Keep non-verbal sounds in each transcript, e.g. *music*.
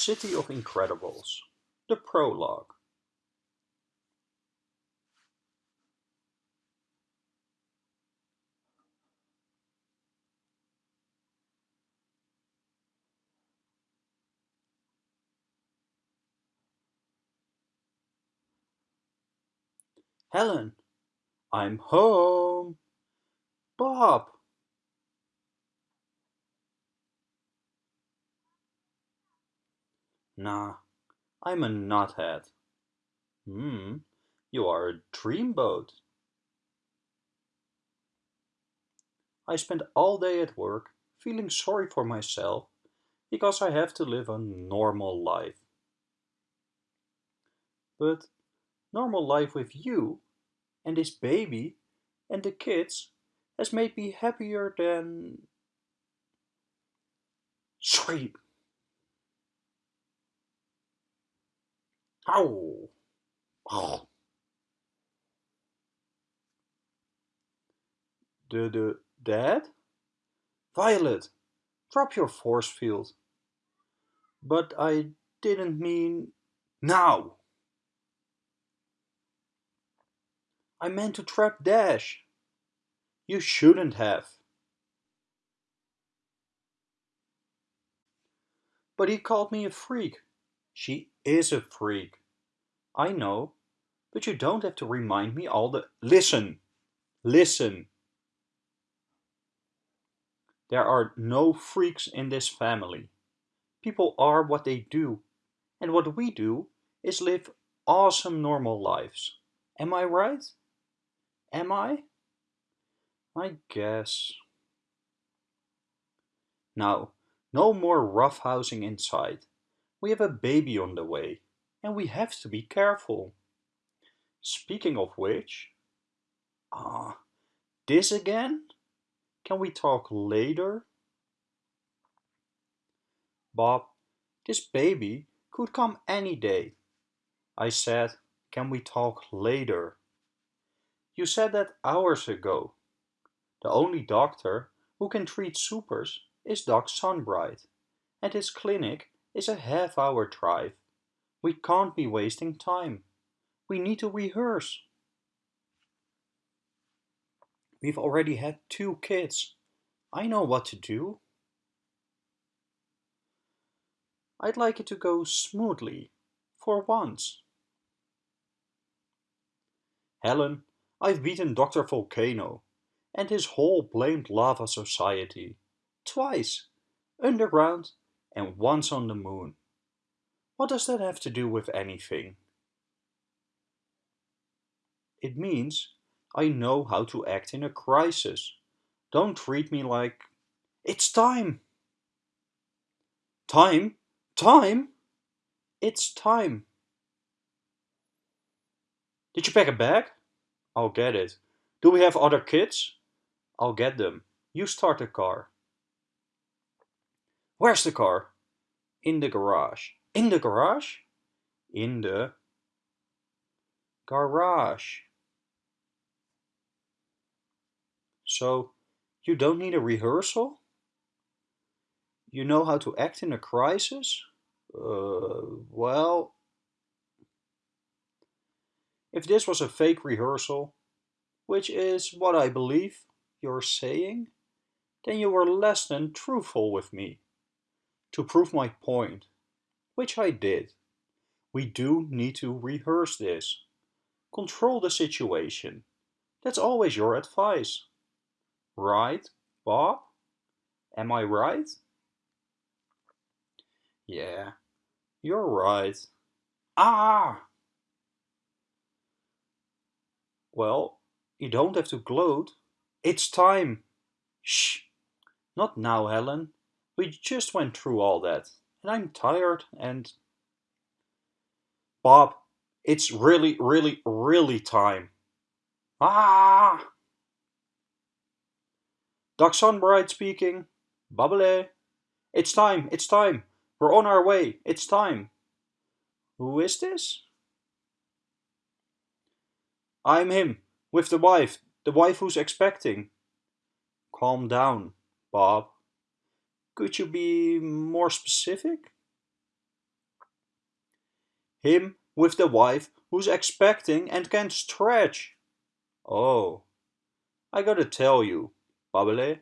City of Incredibles, the prologue. Helen, I'm home. Bob. Nah, I'm a knothead. Hmm, you are a dreamboat. I spend all day at work feeling sorry for myself because I have to live a normal life. But normal life with you and this baby and the kids has made me happier than... Sleep! Ow! Oh. The, the, dad? Violet, drop your force field. But I didn't mean... Now! I meant to trap Dash. You shouldn't have. But he called me a freak. She is a freak. I know, but you don't have to remind me all the... Listen! Listen! There are no freaks in this family. People are what they do. And what we do is live awesome normal lives. Am I right? Am I? I guess. Now, no more roughhousing inside. We have a baby on the way, and we have to be careful. Speaking of which... Ah, uh, this again? Can we talk later? Bob, this baby could come any day. I said, can we talk later? You said that hours ago. The only doctor who can treat supers is Doc Sunbright, and his clinic is a half-hour drive. We can't be wasting time. We need to rehearse. We've already had two kids. I know what to do. I'd like it to go smoothly, for once. Helen, I've beaten Dr. Volcano and his whole blamed lava society. Twice. Underground and once on the moon. What does that have to do with anything? It means I know how to act in a crisis. Don't treat me like... It's time! Time? Time? It's time. Did you pack a bag? I'll get it. Do we have other kids? I'll get them. You start the car. Where's the car? In the garage. In the garage? In the garage. So, you don't need a rehearsal? You know how to act in a crisis? Uh, well, if this was a fake rehearsal, which is what I believe you're saying, then you were less than truthful with me. To prove my point, which I did, we do need to rehearse this. Control the situation. That's always your advice. Right, Bob? Am I right? Yeah, you're right. Ah! Well, you don't have to gloat. It's time. Shh. Not now, Helen. We just went through all that. And I'm tired and... Bob, it's really, really, really time. Ah! Doc Sunbright speaking. Bubble. It's time, it's time. We're on our way. It's time. Who is this? I'm him, with the wife, the wife who's expecting. Calm down, Bob. Could you be more specific? Him with the wife who's expecting and can stretch. Oh, I gotta tell you, Babbele,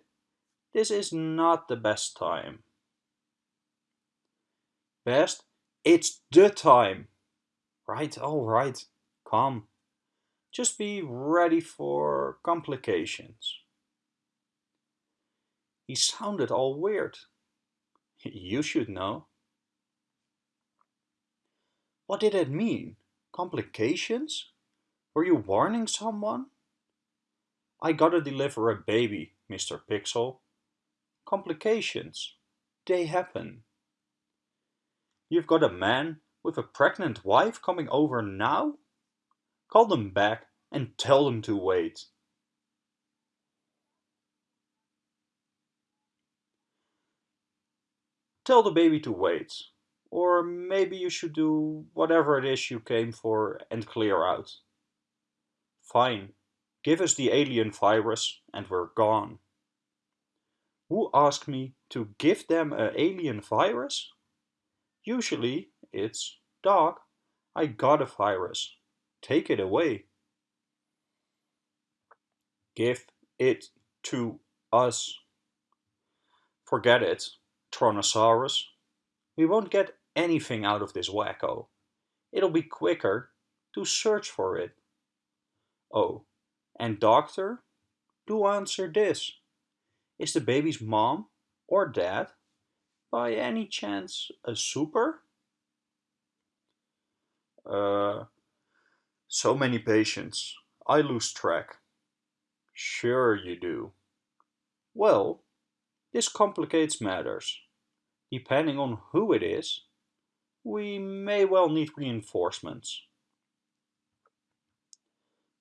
this is not the best time. Best? It's the time. Right, alright, come. Just be ready for complications. He sounded all weird. *laughs* You should know. What did it mean? Complications? Were you warning someone? I gotta deliver a baby, Mr. Pixel. Complications. They happen. You've got a man with a pregnant wife coming over now? Call them back and tell them to wait. Tell the baby to wait. Or maybe you should do whatever it is you came for and clear out. Fine, give us the alien virus and we're gone. Who asked me to give them an alien virus? Usually it's, Doc, I got a virus. Take it away. Give it to us. Forget it, Tronosaurus. We won't get anything out of this wacko. It'll be quicker to search for it. Oh, and doctor, do answer this. Is the baby's mom or dad by any chance a super? Uh, so many patients. I lose track. Sure you do. Well, this complicates matters. Depending on who it is, we may well need reinforcements.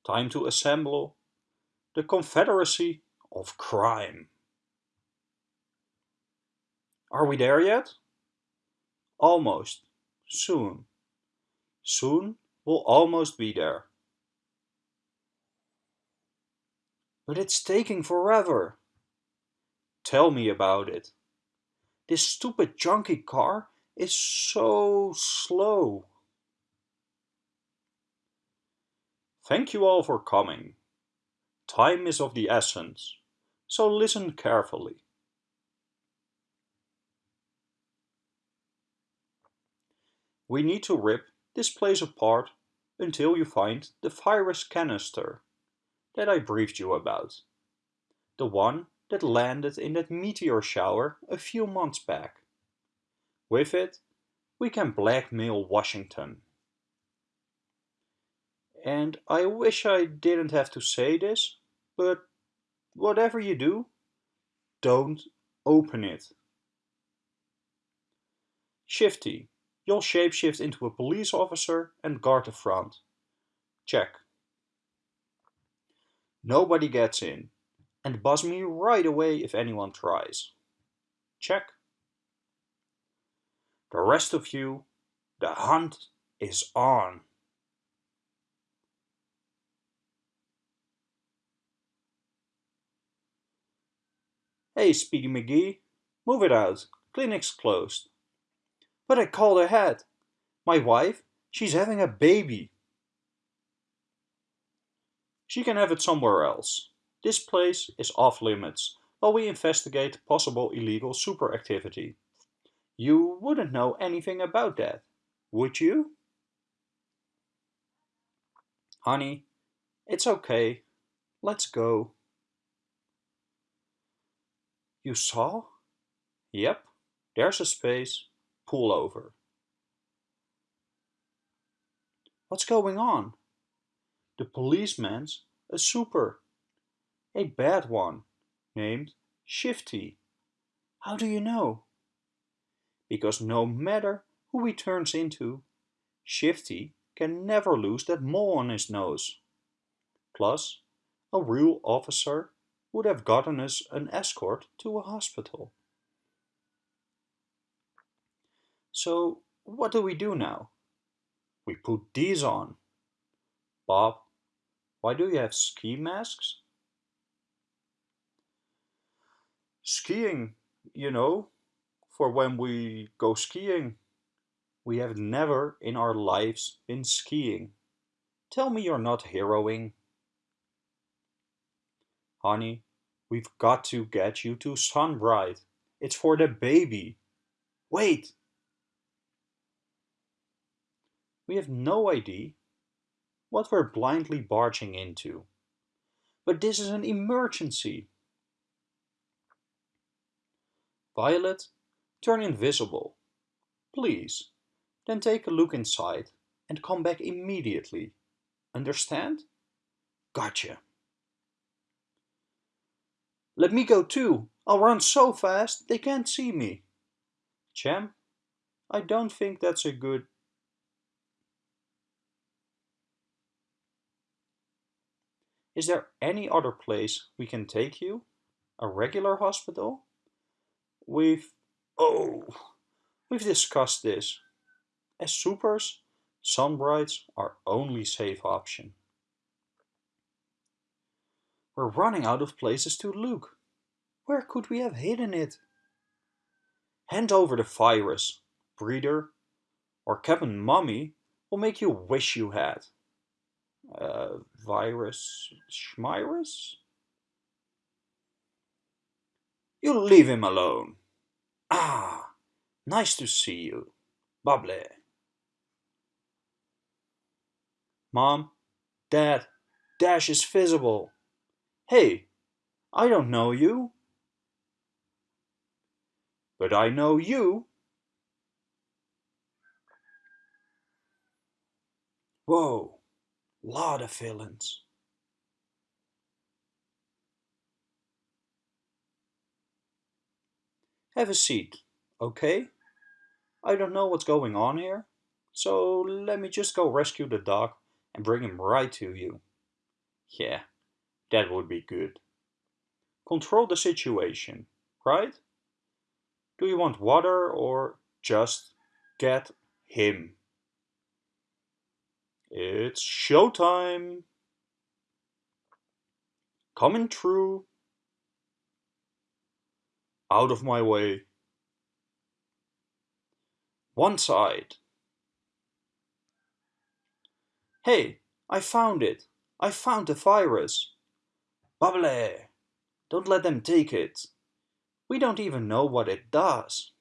Time to assemble the Confederacy of Crime. Are we there yet? Almost. Soon. Soon we'll almost be there. But it's taking forever. Tell me about it. This stupid junky car is so slow. Thank you all for coming. Time is of the essence, so listen carefully. We need to rip this place apart until you find the virus canister that I briefed you about. The one that landed in that meteor shower a few months back. With it, we can blackmail Washington. And I wish I didn't have to say this, but whatever you do, don't open it. Shifty, you'll shapeshift into a police officer and guard the front. Check. Nobody gets in, and buzz me right away if anyone tries. Check. The rest of you, the hunt is on. Hey, Speedy McGee, move it out. Clinic's closed. But I called ahead. My wife, she's having a baby. She can have it somewhere else. This place is off limits while we investigate possible illegal super activity. You wouldn't know anything about that, would you? Honey, it's okay. Let's go. You saw? Yep, there's a space. Pull over. What's going on? The policeman's a super. A bad one, named Shifty. How do you know? Because no matter who he turns into, Shifty can never lose that mole on his nose. Plus, a real officer would have gotten us an escort to a hospital. So what do we do now? We put these on. Bob, why do you have ski masks? Skiing, you know, for when we go skiing. We have never in our lives been skiing. Tell me you're not heroing. Honey, we've got to get you to Sunbright. It's for the baby. Wait! We have no idea what we're blindly barging into. But this is an emergency. Violet, turn invisible. Please. Then take a look inside and come back immediately. Understand? Gotcha. Let me go too. I'll run so fast they can't see me. Cham, I don't think that's a good... Is there any other place we can take you? A regular hospital? We've... Oh! We've discussed this. As supers, Sunbrights are only safe option. We're running out of places to look. Where could we have hidden it? Hand over the virus, breeder, or Captain Mummy will make you wish you had. Uh, virus Schmirus? You leave him alone. Ah, nice to see you. Bubble. Mom, Dad, Dash is visible. Hey, I don't know you. But I know you. Whoa, lot of villains. Have a seat, okay? I don't know what's going on here, so let me just go rescue the doc and bring him right to you. Yeah, that would be good. Control the situation, right? Do you want water or just get him? It's showtime! Coming through. Out of my way. One side. Hey, I found it. I found the virus. Bubble! Don't let them take it. We don't even know what it does.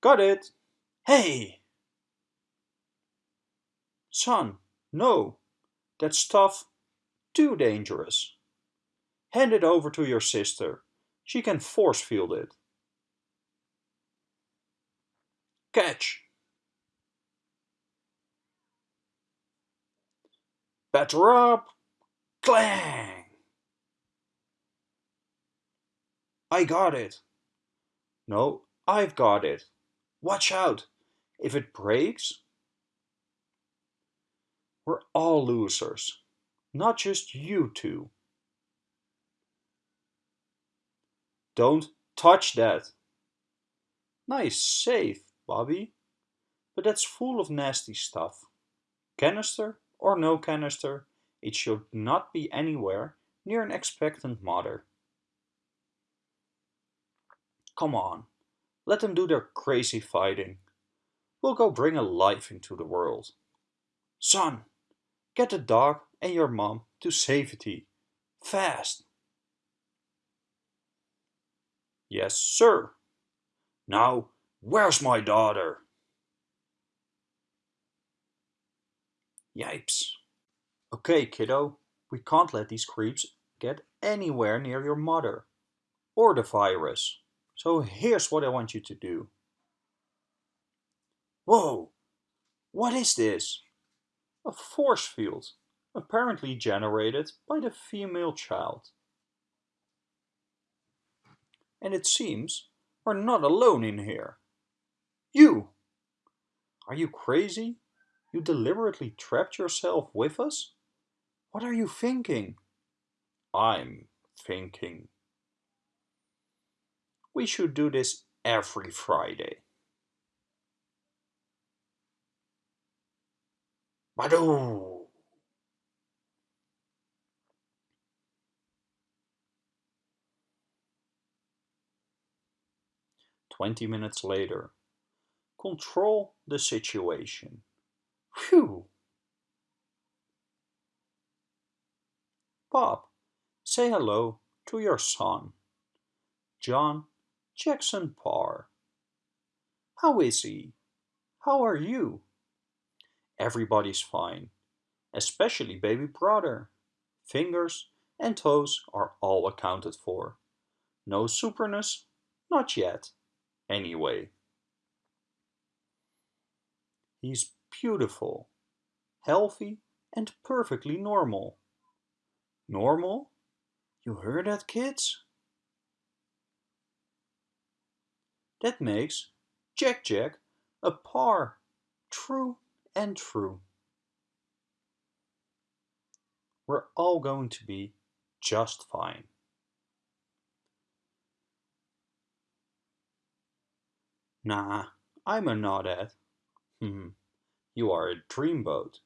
Got it! Hey! Son, no. That stuff, too dangerous. Hand it over to your sister. She can force field it. Catch! Batter up! Clang! I got it. No, I've got it. Watch out. If it breaks, we're all losers. Not just you two. Don't touch that. Nice save, Bobby. But that's full of nasty stuff. Canister or no canister, it should not be anywhere near an expectant mother. Come on, let them do their crazy fighting. We'll go bring a life into the world. Son, get the doc and your mom to safety. Fast. Yes, sir. Now, where's my daughter? Yipes. Okay, kiddo, we can't let these creeps get anywhere near your mother. Or the virus. So here's what I want you to do. Whoa! What is this? A force field, apparently generated by the female child. And it seems we're not alone in here. You! Are you crazy? You deliberately trapped yourself with us? What are you thinking? I'm thinking. We should do this every Friday. Badoo! Twenty minutes later. control the situation. Phew! Bob, say hello to your son, John Jackson Parr. How is he? How are you? Everybody's fine, especially baby brother. Fingers and toes are all accounted for. No superness? Not yet, anyway. He's beautiful, healthy, and perfectly normal. Normal? You heard that, kids? That makes Jack Jack a Parr, True and true. We're all going to be just fine. Nah, I'm a nodhead. Hmm, you are a dreamboat.